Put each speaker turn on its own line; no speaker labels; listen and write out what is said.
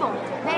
Bộ.